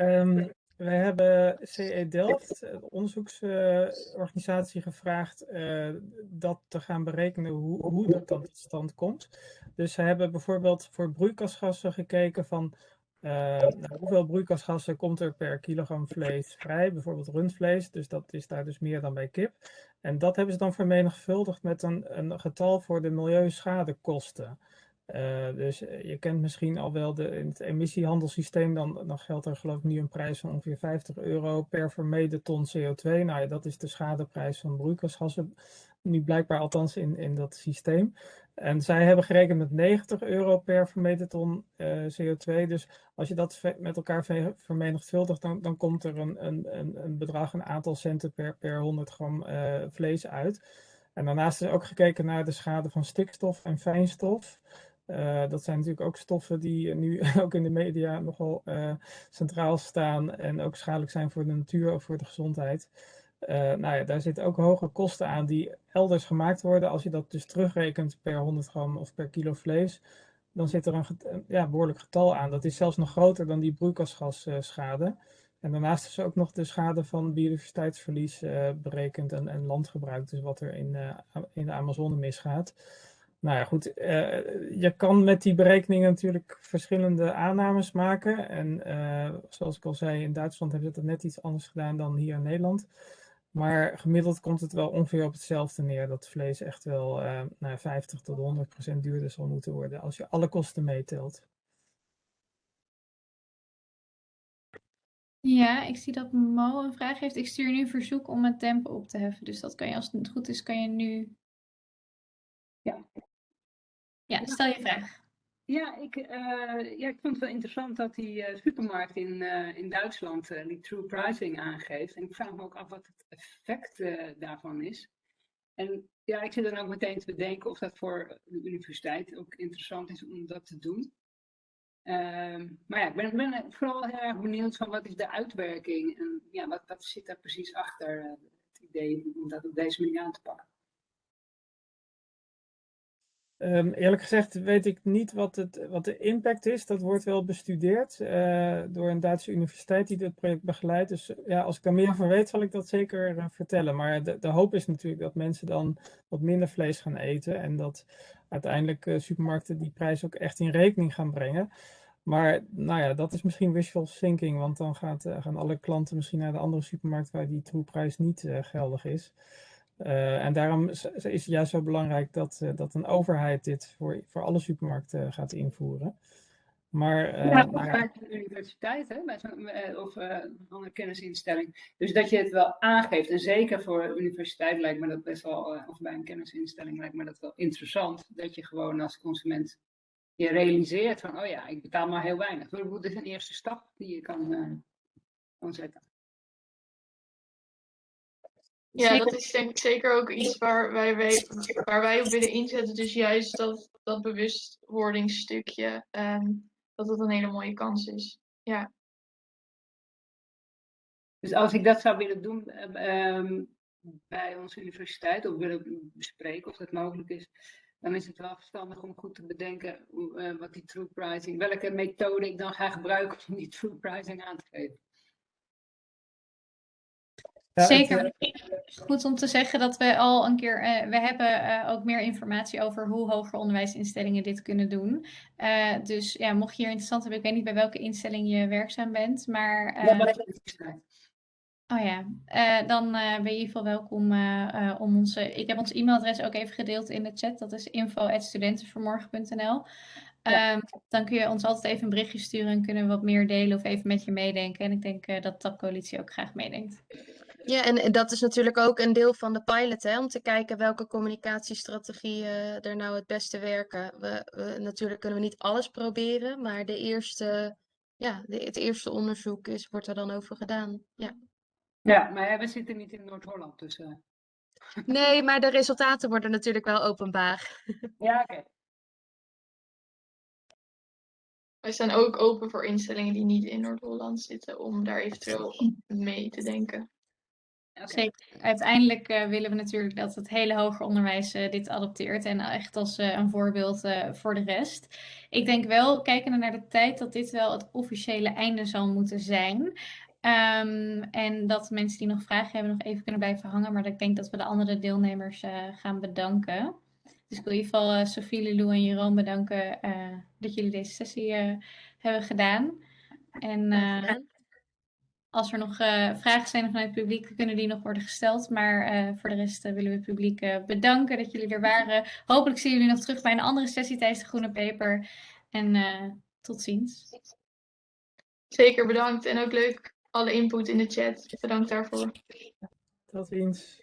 Um, wij hebben CE Delft, de onderzoeksorganisatie, gevraagd uh, dat te gaan berekenen hoe, hoe dat dan tot stand komt. Dus ze hebben bijvoorbeeld voor broeikasgassen gekeken van uh, nou, hoeveel broeikasgassen komt er per kilogram vlees vrij? Bijvoorbeeld rundvlees, dus dat is daar dus meer dan bij kip. En dat hebben ze dan vermenigvuldigd met een, een getal voor de milieuschadekosten. Uh, dus je kent misschien al wel de, in het emissiehandelssysteem, dan, dan geldt er geloof ik nu een prijs van ongeveer 50 euro per vermeden ton CO2. Nou ja, dat is de schadeprijs van broeikasgassen, nu blijkbaar althans in, in dat systeem. En zij hebben gerekend met 90 euro per vermeten ton uh, CO2. Dus als je dat met elkaar vermenigvuldigt, dan, dan komt er een, een, een bedrag, een aantal centen per, per 100 gram uh, vlees uit. En daarnaast is ook gekeken naar de schade van stikstof en fijnstof. Uh, dat zijn natuurlijk ook stoffen die nu ook in de media nogal centraal staan en ook schadelijk zijn voor de natuur of voor de gezondheid. Uh, nou ja, daar zitten ook hoge kosten aan die elders gemaakt worden. Als je dat dus terugrekent per 100 gram of per kilo vlees, dan zit er een ja, behoorlijk getal aan. Dat is zelfs nog groter dan die broeikasgasschade. Uh, en daarnaast is ook nog de schade van biodiversiteitsverlies uh, berekend en, en, landgebruik, dus wat er in, in de Amazone misgaat. Nou ja, goed, je kan met die berekeningen natuurlijk verschillende aannames maken. En zoals ik al zei, in Duitsland hebben ze dat net iets anders gedaan dan hier in Nederland. Maar gemiddeld komt het wel ongeveer op hetzelfde neer. Dat vlees echt wel uh, nou, 50 tot 100 procent duurder zal moeten worden als je alle kosten meetelt. Ja, ik zie dat Mo een vraag heeft. Ik stuur nu een verzoek om het tempo op te heffen. Dus dat kan je, als het goed is, kan je nu... Ja. Ja, stel je vraag. Ja, ik, uh, ja, ik vond het wel interessant dat die uh, supermarkt in, uh, in Duitsland die true pricing aangeeft. En ik vraag me ook af wat het effect daarvan is. En ja, ik zit dan ook meteen te bedenken of dat voor de universiteit ook interessant is om dat te doen. Ehm, maar ja, ik ben, ben, vooral heel erg benieuwd van wat is de uitwerking en ja, wat, wat zit daar precies achter het idee om dat op deze manier aan te pakken. Ehm, eerlijk gezegd weet ik niet wat, het, wat de impact is. Dat wordt wel bestudeerd eh, door een Duitse universiteit die dit project begeleidt. Dus ja, als ik daar meer van weet, zal ik dat zeker eh, vertellen. Maar de, de hoop is natuurlijk dat mensen dan wat minder vlees gaan eten. En dat uiteindelijk eh, supermarkten die prijs ook echt in rekening gaan brengen. Maar nou ja, dat is misschien wishful thinking, want dan gaat, gaan alle klanten misschien naar de andere supermarkt waar die troeprijs niet geldig is. Uh, en daarom is het juist zo belangrijk dat, uh, dat een overheid dit voor, voor alle supermarkten uh, gaat invoeren. Maar, ja, nou ja. bij de universiteit hè, bij of een andere kennisinstelling. Dus dat je het wel aangeeft. En zeker voor een universiteit lijkt me dat best wel, of bij een kennisinstelling lijkt me dat wel interessant. Dat je gewoon als consument je realiseert van, oh ja, ik betaal maar heel weinig. Dat is een eerste stap die je kan, kan zetten. Ja, Zeker. dat is denk ik zeker ook iets waar wij, wij, waar wij op willen inzetten. Dus juist dat, dat bewustwordingsstukje, ehm, dat dat een hele mooie kans is. Ja. Dus als ik dat zou willen doen um, bij onze universiteit, of willen bespreken of dat mogelijk is, dan is het wel verstandig om goed te bedenken uh, wat die true pricing, welke methode ik dan ga gebruiken om die true pricing aan te geven. Ja, Zeker. het, Goed om te zeggen dat we al een keer, uh, we hebben uh, ook meer informatie over hoe hoger onderwijsinstellingen dit kunnen doen. Uh, dus ja, mocht je hier interessant hebben, ik weet niet bij welke instelling je werkzaam bent, maar. ja. Oh ja, dan ben je in ieder geval welkom om onze. Ik heb ons e-mailadres ook even gedeeld in de chat. Dat is info.studentenvermorgen.nl. Ja. Um, dan kun je ons altijd even een berichtje sturen en kunnen we wat meer delen of even met je meedenken. En ik denk dat TAP Coalitie ook graag meedenkt. Ja, en dat is natuurlijk ook een deel van de pilot, hè, om te kijken welke communicatiestrategieën uh, er nou het beste werken. We, we, natuurlijk kunnen we niet alles proberen, maar de eerste, ja, de, het eerste onderzoek is, wordt er dan over gedaan. Ja, ja maar we zitten niet in Noord-Holland, dus... Uh... Nee, maar de resultaten worden natuurlijk wel openbaar. Ja, oké. Okay. Wij staan ook open voor instellingen die niet in Noord-Holland zitten, om daar eventueel mee te denken. Okay. Zeker. Uiteindelijk uh, willen we natuurlijk dat het hele hoger onderwijs uh, dit adopteert en echt als uh, een voorbeeld voor de rest. Ik denk wel, kijkende naar de tijd, dat dit wel het officiële einde zal moeten zijn. Um, en dat mensen die nog vragen hebben nog even kunnen blijven hangen. Maar ik denk dat we de andere deelnemers gaan bedanken. Dus ik wil in ieder geval Sophie, Lilou en Jeroen bedanken dat jullie deze sessie hebben gedaan. En als er nog uh, vragen zijn vanuit het publiek, kunnen die nog worden gesteld. Maar uh, voor de rest uh, willen we het publiek bedanken dat jullie er waren. Hopelijk zien jullie nog terug bij een andere sessie tijdens de Groene Peper. En tot ziens. Zeker bedankt. En ook leuk alle input in de chat. Bedankt daarvoor. Tot ziens.